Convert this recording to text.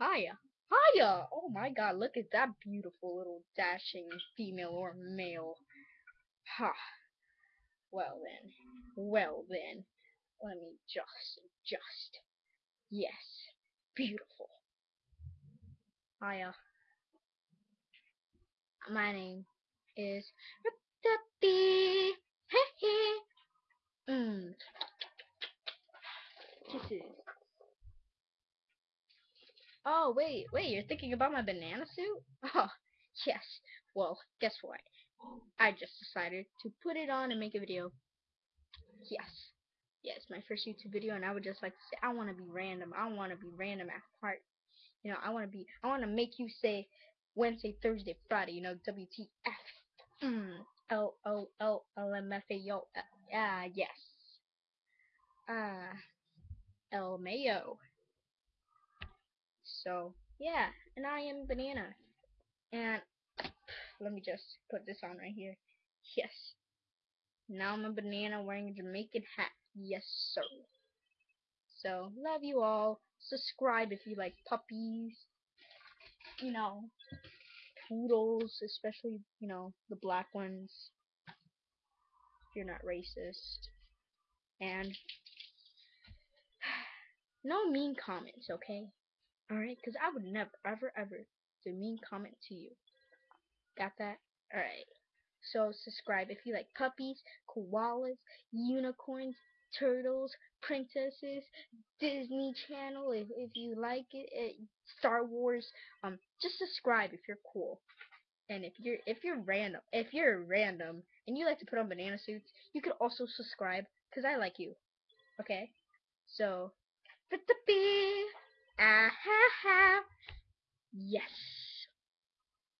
Hiya. Hiya! Oh my god, look at that beautiful little dashing female or male. Ha. Well then. Well then. Let me just just. Yes. Beautiful. Hiya. My name is Oh, wait, wait, you're thinking about my banana suit? Oh, yes. Well, guess what? I just decided to put it on and make a video. Yes. Yes, my first YouTube video, and I would just like to say, I want to be random. I want to be random at heart. You know, I want to be, I want to make you say Wednesday, Thursday, Friday, you know, WTF. Mm, L O L L M F A O. Ah, yes. Ah, El Mayo. So, yeah, and I am Banana. And let me just put this on right here. Yes. Now I'm a banana wearing a Jamaican hat. Yes, sir. So, love you all. Subscribe if you like puppies. You know, poodles, especially, you know, the black ones. If you're not racist. And no mean comments, okay? Alright, because I would never, ever, ever do mean comment to you. Got that? Alright. So subscribe if you like puppies, koalas, unicorns, turtles, princesses, Disney Channel if, if you like it, it, Star Wars. Um, just subscribe if you're cool. And if you're if you're random, if you're random and you like to put on banana suits, you could also subscribe because I like you. Okay? So. Yes.